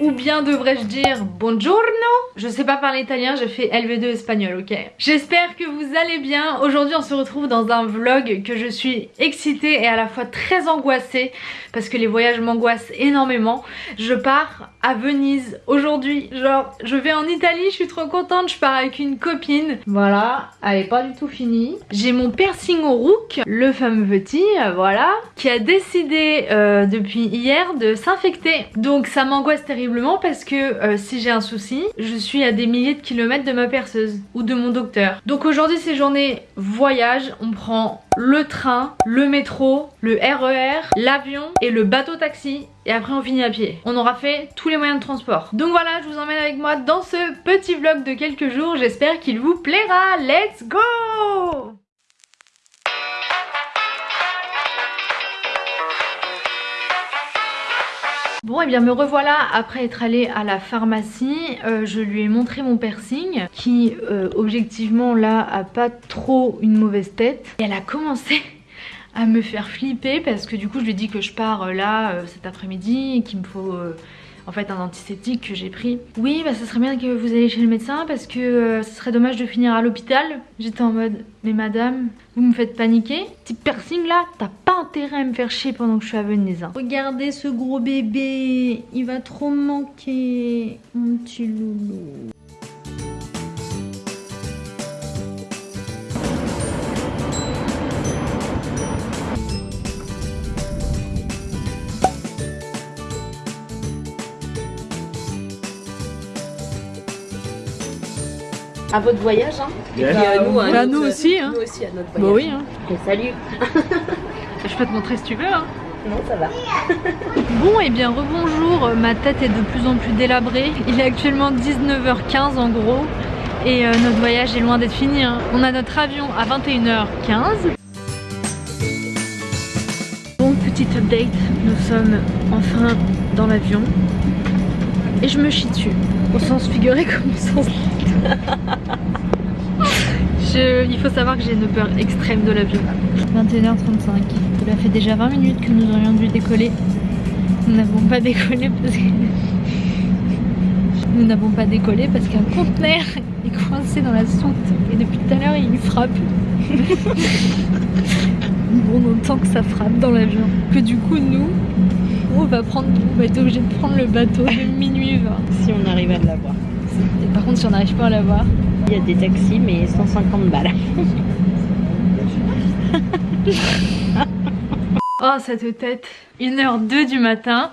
ou bien devrais-je dire buongiorno Je sais pas parler italien, j'ai fait LV2 espagnol, ok J'espère que vous allez bien. Aujourd'hui on se retrouve dans un vlog que je suis excitée et à la fois très angoissée parce que les voyages m'angoissent énormément. Je pars à Venise aujourd'hui, genre je vais en Italie, je suis trop contente, je pars avec une copine. Voilà, elle est pas du tout finie. J'ai mon piercing au rook, le fameux petit, voilà, qui a décidé euh, depuis hier de s'infecter. Donc ça m'angoisse terriblement parce que euh, si j'ai un souci, je suis à des milliers de kilomètres de ma perceuse ou de mon docteur. Donc aujourd'hui c'est journée voyage, on prend le train, le métro, le RER, l'avion et le bateau taxi et après on finit à pied. On aura fait tous les moyens de transport. Donc voilà, je vous emmène avec moi dans ce petit vlog de quelques jours. J'espère qu'il vous plaira. Let's go Bon et eh bien me revoilà après être allée à la pharmacie, euh, je lui ai montré mon piercing qui euh, objectivement là a pas trop une mauvaise tête. Et elle a commencé à me faire flipper parce que du coup je lui ai dit que je pars euh, là cet après-midi et qu'il me faut en fait un antiseptique que j'ai pris. Oui bah ça serait bien que vous alliez chez le médecin parce que euh, ce serait dommage de finir à l'hôpital. J'étais en mode mais madame vous me faites paniquer Petit piercing là t'as pas intérêt à me faire chier pendant que je suis à Venise. Hein. Regardez ce gros bébé il va trop me manquer mon petit loulou. À votre voyage. Hein. Et puis à nous, hein, nous aussi. Hein. Nous aussi à notre bah voyage. Bah oui. Hein. Et salut. Je peux te montrer si tu veux. Hein. Non, ça va. bon, et eh bien rebonjour. Ma tête est de plus en plus délabrée. Il est actuellement 19h15 en gros. Et euh, notre voyage est loin d'être fini. Hein. On a notre avion à 21h15. Bon, petite update. Nous sommes enfin dans l'avion. Et je me chie dessus. Au sens figuré comme au sens il faut savoir que j'ai une peur extrême de l'avion. 21h35. Cela fait déjà 20 minutes que nous aurions dû décoller. Nous n'avons pas décollé parce que... Nous n'avons pas décollé parce qu'un conteneur est coincé dans la soute et depuis tout à l'heure il frappe. bon, on entend que ça frappe dans l'avion. Que du coup nous, on va prendre, on va être obligé de prendre le bateau de minuit 20. Si on arrive à l'avoir. Par contre, si on n'arrive pas à l'avoir, il y a des taxis, mais 150 balles. oh, cette tête 1h02 du matin.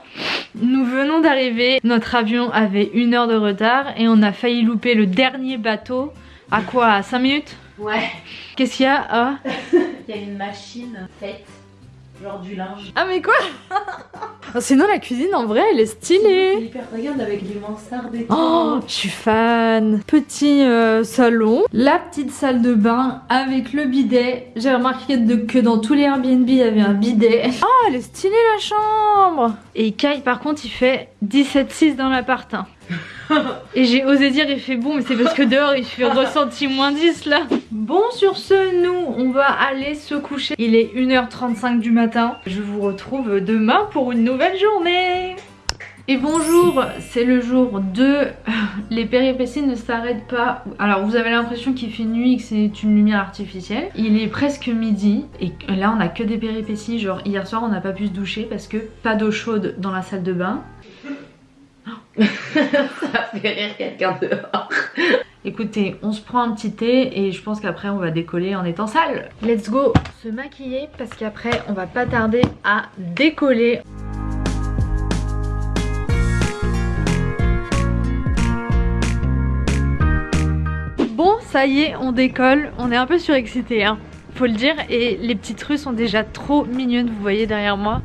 Nous venons d'arriver. Notre avion avait une heure de retard et on a failli louper le dernier bateau. À quoi? À 5 minutes? Ouais. Qu'est-ce qu'il y a? Ah Il y a une machine faite Genre du linge. Ah mais quoi? Sinon la cuisine en vrai elle est stylée. hyper regarde avec les mansardes et Oh, je suis fan. Petit euh, salon, la petite salle de bain avec le bidet. J'ai remarqué que dans tous les Airbnb il y avait un bidet. Oh, elle est stylée la chambre. Et Kai par contre il fait 17,6 dans l'appart. Et j'ai osé dire il fait bon mais c'est parce que dehors il fait ressenti moins 10 là Bon sur ce nous on va aller se coucher Il est 1h35 du matin Je vous retrouve demain pour une nouvelle journée et bonjour, c'est le jour 2, les péripéties ne s'arrêtent pas. Alors vous avez l'impression qu'il fait nuit, que c'est une lumière artificielle. Il est presque midi et là on a que des péripéties, genre hier soir on n'a pas pu se doucher parce que pas d'eau chaude dans la salle de bain. ça fait rire quelqu'un dehors. Écoutez, on se prend un petit thé et je pense qu'après on va décoller en étant sale. Let's go se maquiller parce qu'après on va pas tarder à décoller. Bon, ça y est, on décolle. On est un peu surexcité, hein, faut le dire. Et les petites rues sont déjà trop mignonnes, vous voyez derrière moi.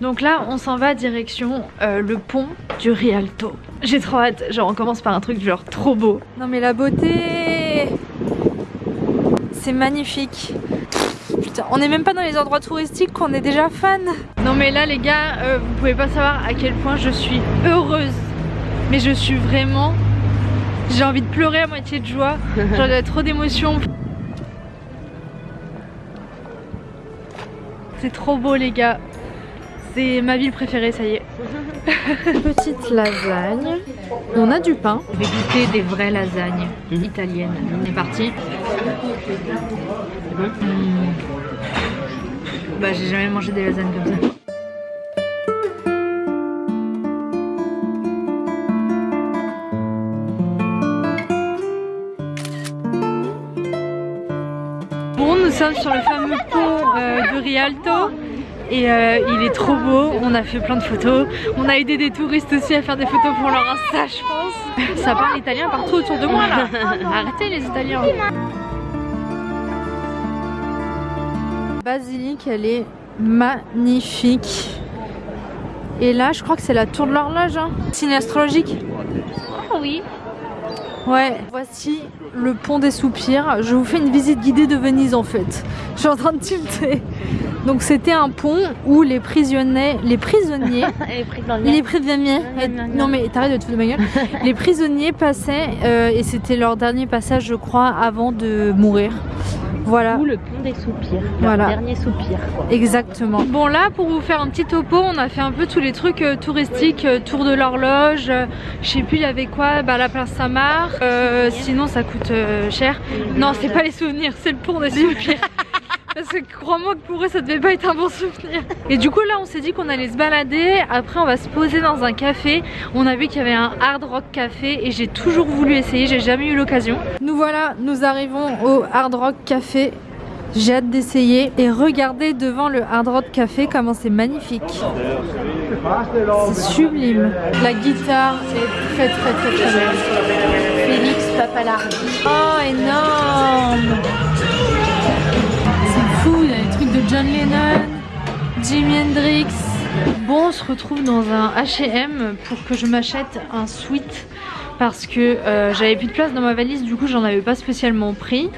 Donc là, on s'en va direction euh, le pont du Rialto. J'ai trop hâte, genre on commence par un truc genre trop beau. Non mais la beauté! C'est magnifique. Putain, on n'est même pas dans les endroits touristiques qu'on est déjà fan. Non mais là les gars, euh, vous pouvez pas savoir à quel point je suis heureuse. Mais je suis vraiment... J'ai envie de pleurer à moitié de joie. Genre il y a trop d'émotions. C'est trop beau les gars C'est ma ville préférée, ça y est. Petite lasagne. On a du pain. Je vais goûter des vraies lasagnes italiennes. On est parti. Mmh. Bah j'ai jamais mangé des lasagnes comme ça. Bon, nous sommes sur le fameux pont euh, de Rialto et euh, il est trop beau, on a fait plein de photos, on a aidé des touristes aussi à faire des photos pour leur Insta je pense. Ça parle italien partout autour de moi là, arrêtez les italiens. Basilique elle est magnifique. Et là je crois que c'est la tour de l'horloge, hein. signe astrologique. Ah oui. Ouais, voici le pont des soupirs. Je vous fais une visite guidée de Venise en fait. Je suis en train de tilter. Donc c'était un pont où les prisonniers, les prisonniers, Les prisonniers. les prisonniers, non mais t'arrêtes de te foutre de ma gueule. Les prisonniers passaient euh, et c'était leur dernier passage je crois avant de mourir. Voilà. Ou le pont des soupirs. Le Voilà. dernier soupir quoi. Exactement. Bon là pour vous faire un petit topo, on a fait un peu tous les trucs euh, touristiques, euh, tour de l'horloge, euh, je sais plus il y avait quoi, bah la place Saint-Marc, sinon ça coûte cher. Non c'est pas les souvenirs, c'est le pont des soupirs. Parce que crois-moi que pour eux ça devait pas être un bon souvenir. Et du coup là on s'est dit qu'on allait se balader, après on va se poser dans un café. On a vu qu'il y avait un hard rock café et j'ai toujours voulu essayer, j'ai jamais eu l'occasion. Nous voilà, nous arrivons au hard rock café. J'ai hâte d'essayer et regardez devant le hard rock café comment c'est magnifique. C'est sublime. La guitare est très très très très belle. Félix Papalardi. Oh énorme John Lennon, Jimi Hendrix. Bon, on se retrouve dans un H&M pour que je m'achète un sweat parce que euh, j'avais plus de place dans ma valise, du coup j'en avais pas spécialement pris.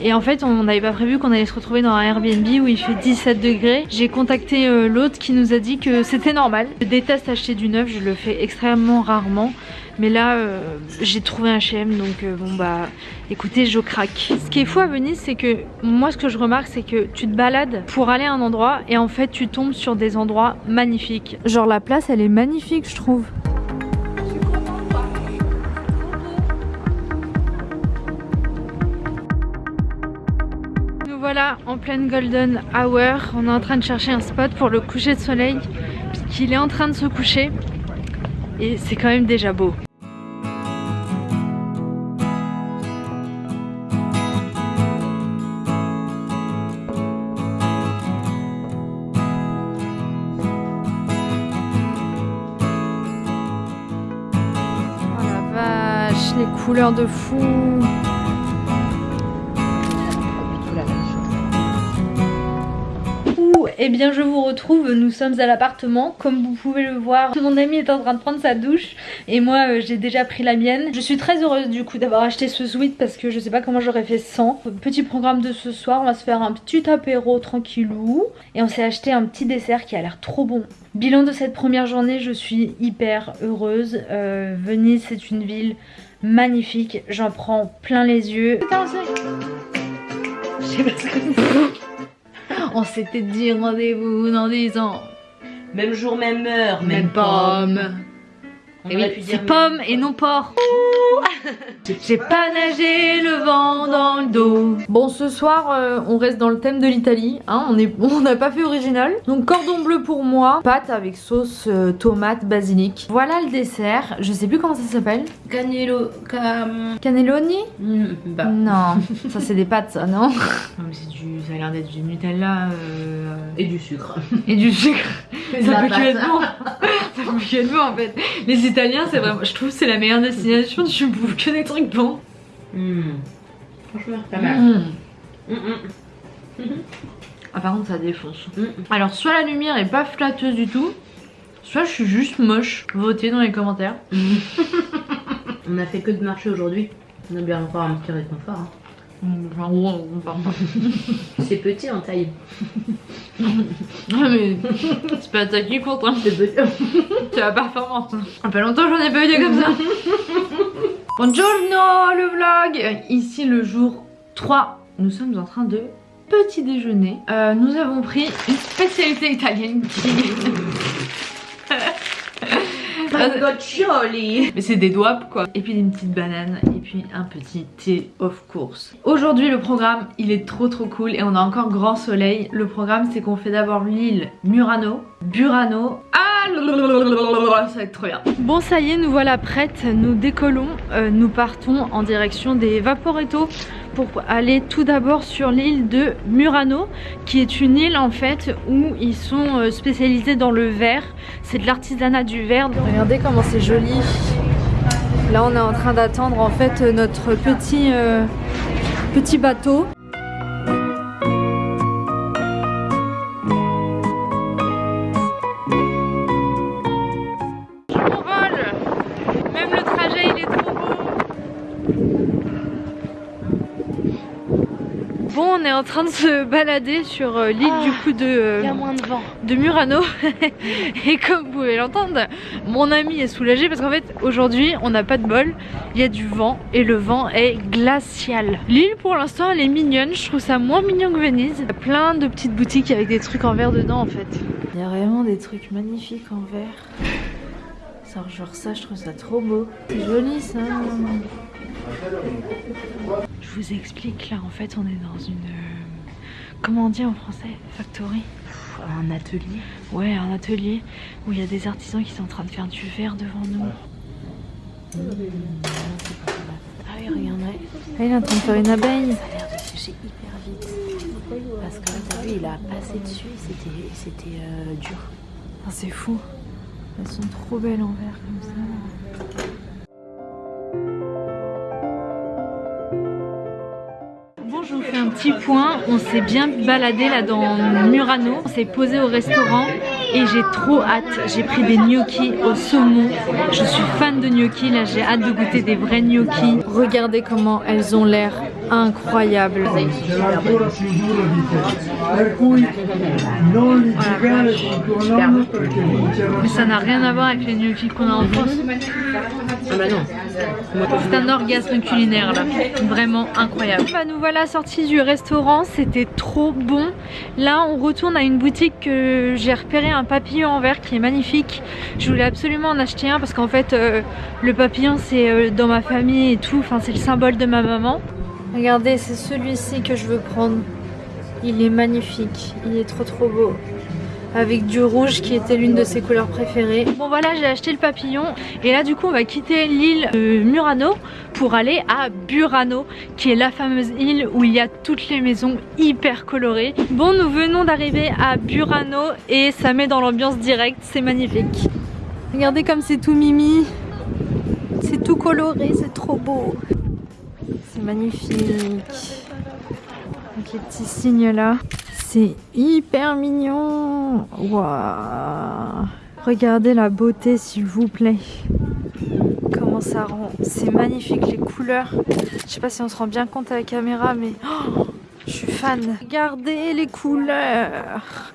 Et en fait, on n'avait pas prévu qu'on allait se retrouver dans un Airbnb où il fait 17 degrés. J'ai contacté euh, l'autre qui nous a dit que c'était normal. Je déteste acheter du neuf, je le fais extrêmement rarement. Mais là, euh, j'ai trouvé un H&M, donc euh, bon bah, écoutez, je craque. Ce qui est fou à Venise, c'est que moi, ce que je remarque, c'est que tu te balades pour aller à un endroit et en fait, tu tombes sur des endroits magnifiques. Genre la place, elle est magnifique, je trouve. Nous voilà en pleine golden hour. On est en train de chercher un spot pour le coucher de soleil, puisqu'il est en train de se coucher. Et c'est quand même déjà beau. Couleurs de fou. Eh bien je vous retrouve, nous sommes à l'appartement, comme vous pouvez le voir, mon ami est en train de prendre sa douche et moi euh, j'ai déjà pris la mienne. Je suis très heureuse du coup d'avoir acheté ce sweat parce que je sais pas comment j'aurais fait sans. Petit programme de ce soir, on va se faire un petit apéro tranquillou et on s'est acheté un petit dessert qui a l'air trop bon. Bilan de cette première journée, je suis hyper heureuse. Euh, Venise c'est une ville magnifique, j'en prends plein les yeux. Je sais pas ce que On s'était dit rendez-vous dans 10 ans. Même jour, même heure, même, Même pomme. On Et oui, dire c'est pomme et non porc. J'ai pas nagé le vent dans le dos. Bon, ce soir, euh, on reste dans le thème de l'Italie. Hein, on est, on n'a pas fait original. Donc cordon bleu pour moi, pâte avec sauce euh, tomate basilic. Voilà le dessert. Je sais plus comment ça s'appelle. Canelo. Cam... Cannelloni? Hmm, bah. Non, ça c'est des pâtes, ça non? Non mais c'est du, ça a l'air d'être du Nutella euh, Et du sucre. et du sucre. Et ça peut que être bon. ça peut que être bon en fait. Les Italiens c'est vraiment, je trouve que c'est la meilleure destination. Tu bouffes que des trucs bons. Hmm. Franchement, pas mal. Mmh. Hmm, hmm. Ah par contre ça défonce. Alors soit la lumière est pas flatteuse du tout, soit je suis juste moche. Votez dans les commentaires. On a fait que de marcher aujourd'hui. On a bien encore un petit rythme fort. hein. C'est petit en taille. Ah, mais c'est pas ça qui compte. Hein. C'est petit. C'est la performance. Ça fait longtemps que j'en ai pas eu des comme ça. Buongiorno le vlog Ici le jour 3. Nous sommes en train de petit déjeuner. Euh, nous avons pris une spécialité italienne qui Mais c'est des doigts quoi. Et puis une petite banane et puis un petit thé of course. Aujourd'hui le programme il est trop trop cool et on a encore grand soleil. Le programme c'est qu'on fait d'abord l'île Murano, Burano. Ah ça va être trop bien. Bon ça y est nous voilà prêtes, nous décollons, euh, nous partons en direction des Vaporetto pour aller tout d'abord sur l'île de Murano qui est une île en fait où ils sont euh, spécialisés dans le verre. C'est de l'artisanat du verre. Regardez comment c'est joli. Là on est en train d'attendre en fait notre petit euh, petit bateau Bon, on est en train de se balader sur euh, l'île du coup de, euh, de vent. de Murano. Et comme vous pouvez l'entendre, mon ami est soulagé parce qu'en fait, aujourd'hui, on n'a pas de bol. Il y a du vent et le vent est glacial. L'île, pour l'instant, elle est mignonne. Je trouve ça moins mignon que Venise. Il y a plein de petites boutiques avec des trucs en verre dedans, en fait. Il y a vraiment des trucs magnifiques en verre. Ça, genre ça, je trouve ça trop beau. C'est joli, ça. Je vous explique, là en fait on est dans une... euh, comment on dit en français? Factory? Un atelier Ouais, un atelier où il y a des artisans qui sont en train de faire du verre devant nous. Ah oui, regardez. Ah, il est en train de faire une abeille. Ça a l'air de sécher hyper vite. Parce que là, t'as vu, il a passé dessus et c'était, c'était euh, dur. Ah, c'est fou. Elles sont trop belles en verre comme ça. Petit point. On s'est bien baladé là dans Murano. On s'est posé au restaurant et j'ai trop hâte. J'ai pris des gnocchis au saumon. Je suis fan de gnocchis. Là, j'ai hâte de goûter des vrais gnocchis. Regardez comment elles ont l'air vincerò Mais ça n'a rien à voir avec les gnocchis qu'on a en France. Ah bah non. C'est un orgasme culinaire là, vraiment incroyable. Bah, nous voilà sortis du restaurant, c'était trop bon. Là on retourne à une boutique que j'ai repéré un papillon en verre qui est magnifique. Je voulais absolument en acheter un parce qu'en fait euh, le papillon c'est euh, dans ma famille et tout, enfin c'est le symbole de ma maman. Regardez c'est celui-ci que je veux prendre. Il est magnifique, il est trop trop beau avec du rouge qui était l'une de ses couleurs préférées. Bon voilà j'ai acheté le papillon et là du coup on va quitter l'île de Murano pour aller à Burano qui est la fameuse île où il y a toutes les maisons hyper colorées. Bon nous venons d'arriver à Burano et ça met dans l'ambiance directe, c'est magnifique. Regardez comme c'est tout mimi, c'est tout coloré, c'est trop beau. Magnifique. Avec les petits signes là. C'est hyper mignon. Waouh. Regardez la beauté s'il vous plaît. Comment ça rend. C'est magnifique les couleurs. Je sais pas si on se rend bien compte à la caméra mais oh, je suis fan. Regardez les couleurs.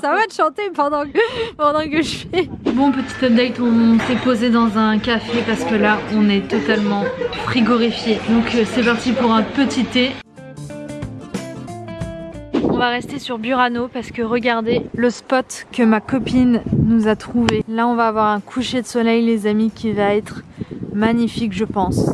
Ça va te chanter pendant que, pendant que je fais. Bon, petit update, on s'est posé dans un café parce que là, on est totalement frigorifié. Donc, euh, c'est parti pour un petit thé. On va rester sur Burano parce que regardez le spot que ma copine nous a trouvé. Là, on va avoir un coucher de soleil, les amis, qui va être magnifique, je pense.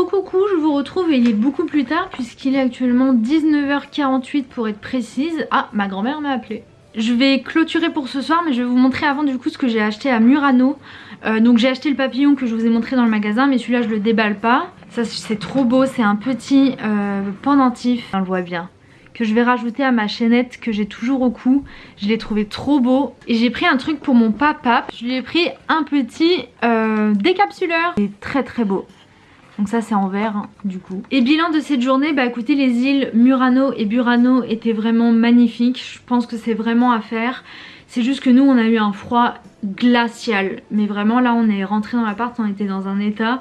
Recoucou, je vous retrouve et il est beaucoup plus tard puisqu'il est actuellement 19h48 pour être précise. Ah, ma grand-mère m'a appelé. Je vais clôturer pour ce soir mais je vais vous montrer avant du coup ce que j'ai acheté à Murano. Euh, donc j'ai acheté le papillon que je vous ai montré dans le magasin mais celui-là je le déballe pas. Ça c'est trop beau, c'est un petit euh, pendentif, on le voit bien que je vais rajouter à ma chaînette que j'ai toujours au cou. Je l'ai trouvé trop beau. Et j'ai pris un truc pour mon papa. Je lui ai pris un petit euh, décapsuleur. Il est très très beau. Donc ça c'est en vert hein, du coup. Et bilan de cette journée, bah écoutez les îles Murano et Burano étaient vraiment magnifiques. Je pense que c'est vraiment à faire. C'est juste que nous on a eu un froid glacial. Mais vraiment là on est rentré dans l'appart, on était dans un état...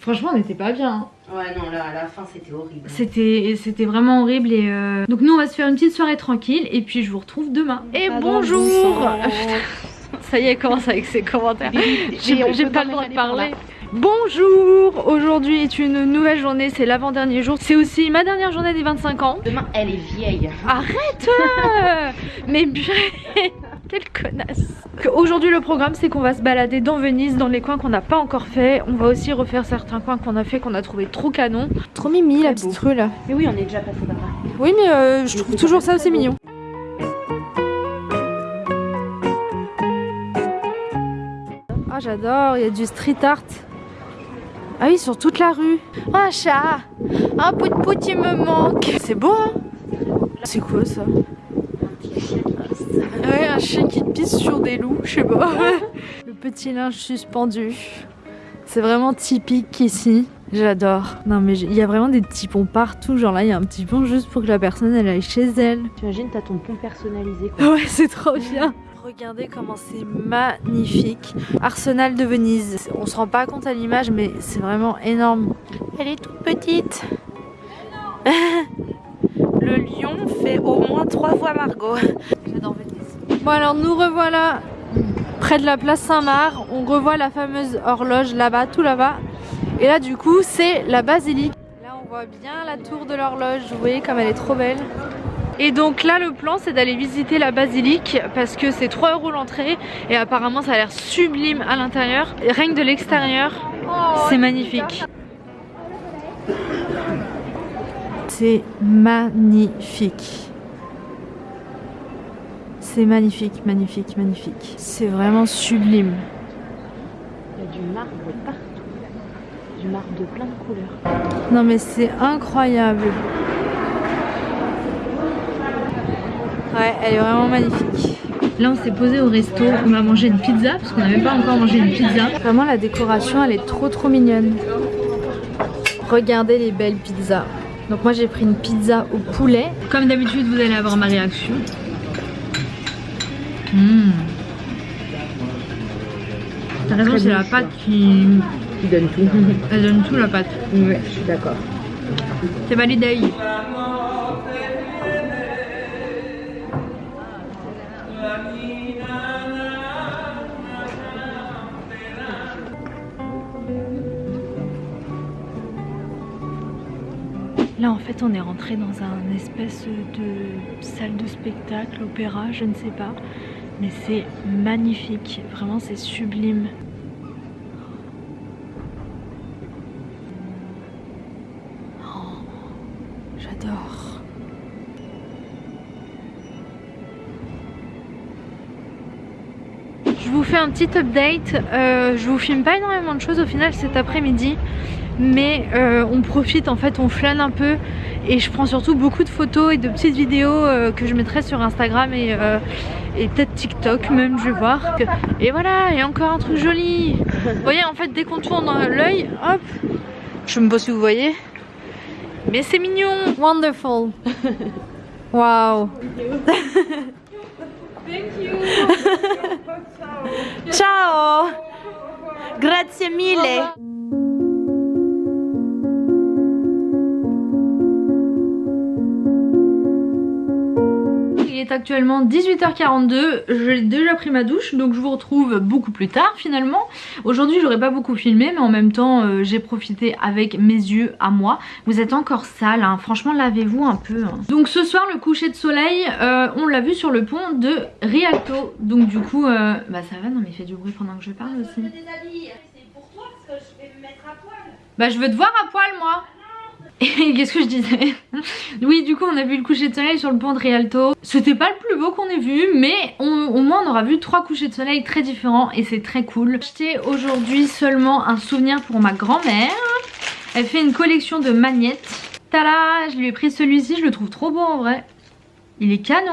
Franchement, on n'était pas bien. hein. Ouais, non, là, à la fin, c'était horrible. C'était c'était vraiment horrible et euh, donc nous on va se faire une petite soirée tranquille et puis je vous retrouve demain. Et bonjour. Ça y est, elle commence avec ses commentaires. J'ai pas le droit de parler. Bonjour Aujourd'hui est une nouvelle journée, c'est l'avant-dernier jour. C'est aussi ma dernière journée des 25 ans. Demain, elle est vieille. Arrête Mais purée Quelle connasse Aujourd'hui le programme c'est qu'on va se balader dans Venise, dans les coins qu'on n'a pas encore fait. On va aussi refaire certains coins qu'on a fait, qu'on a trouvé trop canon. Trop mimi la petite rue là. Mais oui, on est déjà passé par là. Oui mais euh, je trouve toujours ça aussi mignon. Ah j'adore, il y a du street art. Ah oui, sur toute la rue. Un chat Un pout pout il me manque C'est beau hein C'est quoi ça? Ouais, un chien qui pisse sur des loups, je sais pas. Le petit linge suspendu. C'est vraiment typique ici. J'adore. Non mais il y a vraiment des petits ponts partout. Genre là, il y a un petit pont juste pour que la personne elle aille chez elle. T'imagines, t'as ton pont personnalisé, quoi. Ouais, c'est trop bien. Regardez comment c'est magnifique. Arsenal de Venise. On se rend pas compte à l'image, mais c'est vraiment énorme. Elle est toute petite. Le lion fait au moins trois fois Margot. J'adore Venise. Bon alors nous revoilà près de la place Saint-Marc. On revoit la fameuse horloge là-bas, tout là-bas. Et là du coup c'est la basilique. Là on voit bien la tour de l'horloge. Vous voyez comme elle est trop belle. Et donc là le plan c'est d'aller visiter la basilique parce que c'est 3 euros l'entrée et apparemment ça a l'air sublime à l'intérieur. Rien que de l'extérieur, c'est magnifique. C'est magnifique. C'est magnifique, magnifique, magnifique. C'est vraiment sublime. Il y a du marbre partout. Du marbre de plein de couleurs. Non mais c'est incroyable. Ouais, elle est vraiment magnifique. Là on s'est posé au resto, on a mangé une pizza parce qu'on n'avait pas encore mangé une pizza. Vraiment la décoration elle est trop trop mignonne. Regardez les belles pizzas. Donc moi j'ai pris une pizza au poulet. Comme d'habitude vous allez avoir ma réaction. Mmh. T'as raison, c'est la pâte qui... Qui donne tout. Elle donne tout la pâte. ouais, je suis d'accord. C'est validé. Là en fait on est rentré dans un espèce de salle de spectacle, opéra, je ne sais pas. Mais c'est magnifique, vraiment c'est sublime. J'adore. Je vous fais un petit update. Euh, je vous filme pas énormément de choses au final cet après-midi. Mais euh, on profite en fait, on flâne un peu. Et je prends surtout beaucoup de photos et de petites vidéos euh, que je mettrai sur Instagram et, euh, et peut-être TikTok même, je vais voir. Et voilà, et encore un truc joli. Vous voyez en fait dès qu'on tourne l'œil, hop. Je me pose si vous voyez. Mais c'est mignon Wonderful Wow Ciao Grazie mille est actuellement 18h42, j'ai déjà pris ma douche donc je vous retrouve beaucoup plus tard finalement. Aujourd'hui j'aurais pas beaucoup filmé mais en même temps euh, j'ai profité avec mes yeux à moi. Vous êtes encore sale, hein. franchement lavez-vous un peu. hein. Donc ce soir le coucher de soleil euh, on l'a vu sur le pont de Rialto. Donc du coup, euh, bah ça va non mais il fait du bruit pendant que je parle aussi. Bah je veux te voir à poil moi et qu'est-ce que je disais? Oui, du coup, on a vu le coucher de soleil sur le pont de Rialto. C'était pas le plus beau qu'on ait vu, mais on- au moins on aura vu trois couchers de soleil très différents et c'est très cool. J'ai acheté aujourd'hui seulement un souvenir pour ma grand-mère. Elle fait une collection de magnettes. Tada Je lui ai pris celui-ci, je le trouve trop beau en vrai. Il est canon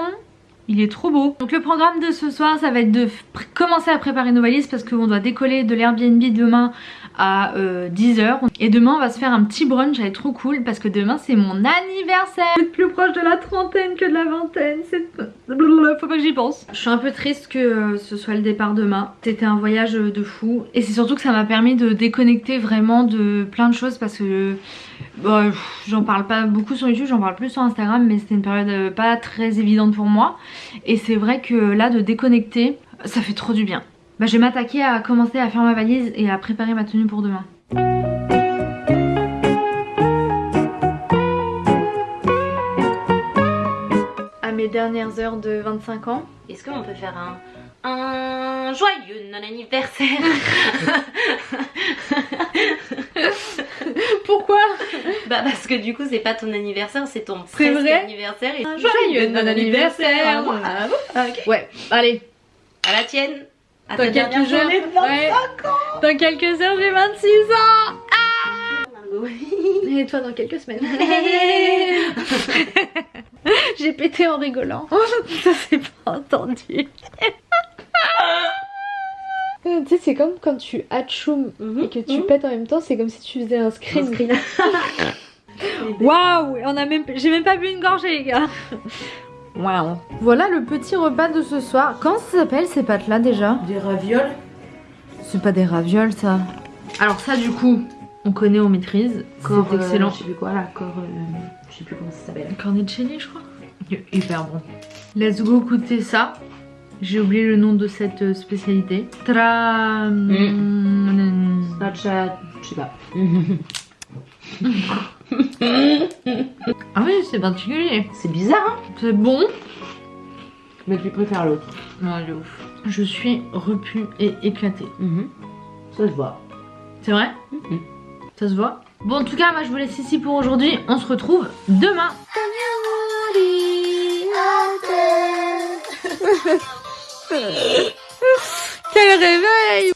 il est trop beau. Donc le programme de ce soir, ça va être de commencer à préparer nos valises parce qu'on doit décoller de l'Airbnb demain à 10h. Euh, et demain on va se faire un petit brunch, ça va être trop cool parce que demain c'est mon anniversaire. Je plus proche de la trentaine que de la vingtaine, c'est... Faut pas que j'y pense. Je suis un peu triste que euh, ce soit le départ demain. C'était un voyage de fou. Et c'est surtout que ça m'a permis de déconnecter vraiment de plein de choses parce que... Bah, j'en parle pas beaucoup sur YouTube, j'en parle plus sur Instagram mais c'était une période euh, pas très évidente pour moi. Et c'est vrai que là de déconnecter, ça fait trop du bien. Bah, je vais m'attaquer à commencer à faire ma valise et à préparer ma tenue pour demain. À mes dernières heures de 25 ans. Est-ce qu'on peut faire un, un joyeux non-anniversaire Pourquoi? Bah parce que du coup c'est pas ton anniversaire, c'est ton presque vrai? anniversaire. Et un joyeux non-anniversaire Ouais, allez. À la tienne dans quelques heures, ouais. Dans quelques heures, j'ai 26 ans. Ah Et toi dans quelques semaines. j'ai pété en rigolant. Ça s'est pas entendu. tu sais, c'est comme quand tu atchoum mhm, et que tu mhm. pètes en même temps, c'est comme si tu faisais un screen. Waouh, on a même, j'ai même pas bu une gorgée, les gars. Wow. Voilà le petit repas de ce soir. Comment ça s'appelle ces pâtes là déjà? Des ravioles. C'est pas des ravioles ça. Alors ça du coup, on connaît, on maîtrise. C'est excellent. Euh, je sais plus quoi là, corps, euh, je sais plus comment ça s'appelle. Cornicelli je crois. Hyper bon. Let's go goûter ça. J'ai oublié le nom de cette euh, spécialité. Tra... Mm. je sais pas. ah oui, c'est particulier. C'est bizarre, hein C'est bon. Mais tu préfères l'autre. Non, elle est ouf. Je suis repue et éclatée. Mhm. Ça se voit. C'est vrai? Mhm. Ça se voit? Bon, en tout cas, moi, je vous laisse ici pour aujourd'hui. On se retrouve demain. Quel réveil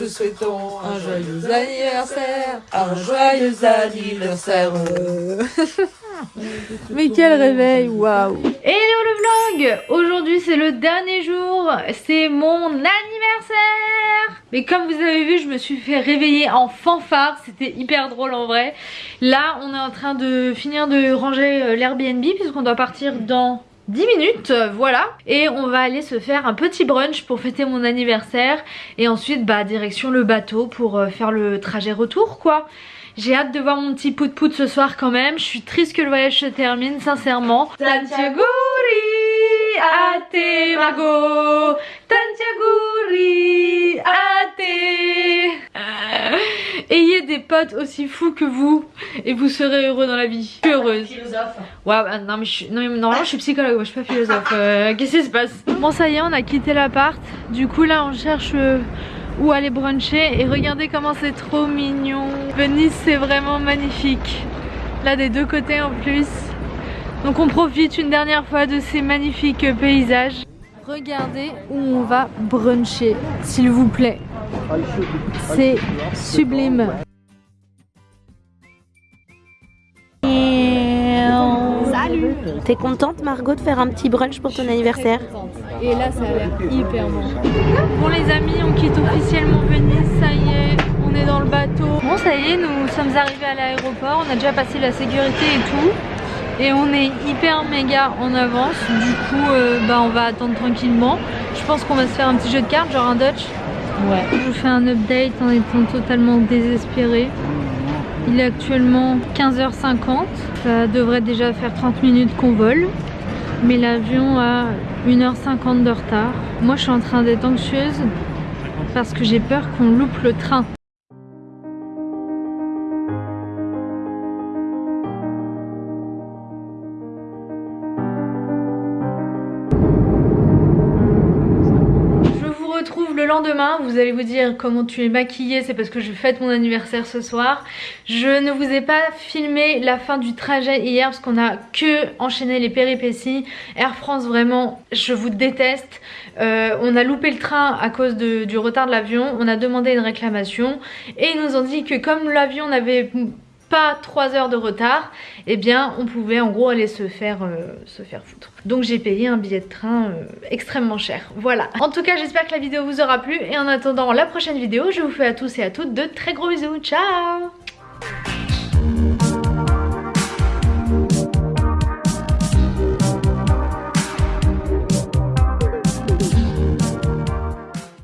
te souhaitons un joyeux anniversaire, un joyeux anniversaire. Mais quel réveil, waouh. Hello le vlog. Aujourd'hui c'est le dernier jour, c'est mon anniversaire. Mais comme vous avez vu, je me suis fait réveiller en fanfare, c'était hyper drôle en vrai. Là, on est en train de finir de ranger euh, l'Airbnb puisqu'on doit partir dans 10 minutes, voilà. Et on va aller se faire un petit brunch pour fêter mon anniversaire. Et ensuite, bah, direction le bateau pour euh, faire le trajet retour, quoi. J'ai hâte de voir mon petit pout pout ce soir quand même. Je suis triste que le voyage se termine, sincèrement. Tantiaguri ate mago Tantiaguri potes aussi fous que vous et vous serez heureux dans la vie. Je suis heureuse. Philosophe. Ouais, bah, non mais, je suis, non, mais normalement je suis psychologue, moi, je suis pas philosophe. Euh, qu'est-ce qui se passe? Bon ça y est, on a quitté l'appart. Du coup là on cherche euh, où aller bruncher et regardez comment c'est trop mignon. Venise c'est vraiment magnifique. Là des deux côtés en plus. Donc on profite une dernière fois de ces magnifiques paysages. Regardez où on va bruncher, s'il vous plaît. C'est sublime. Salut T'es contente Margot de faire un petit brunch pour ton anniversaire Et là ça a l'air hyper bon. Bon les amis, on quitte officiellement Venise, ça y est, on est dans le bateau. Bon ça y est, nous sommes arrivés à l'aéroport, on a déjà passé la sécurité et tout. Et on est hyper méga en avance, du coup euh, bah, on va attendre tranquillement. Je pense qu'on va se faire un petit jeu de cartes, genre un Dutch. Ouais. Je vous fais un update en étant totalement désespéré. Il est actuellement 15h50. Ça devrait déjà faire 30 minutes qu'on vole. Mais l'avion a 1h50 de retard. Moi je suis en train d'être anxieuse parce que j'ai peur qu'on loupe le train. Lendemain, vous allez vous dire comment tu es maquillée, c'est parce que je fête mon anniversaire ce soir. Je ne vous ai pas filmé la fin du trajet hier parce qu'on a que enchaîné les péripéties. Air France vraiment, je vous déteste. Euh, on a loupé le train à cause du retard de l'avion, on a demandé une réclamation et ils nous ont dit que comme l'avion n'avait pas 3 heures de retard, eh bien on pouvait en gros aller se faire, euh, se faire foutre. Donc j'ai payé un billet de train euh, extrêmement cher. Voilà. En tout cas j'espère que la vidéo vous aura plu et en attendant la prochaine vidéo, je vous fais à tous et à toutes de très gros bisous. Ciao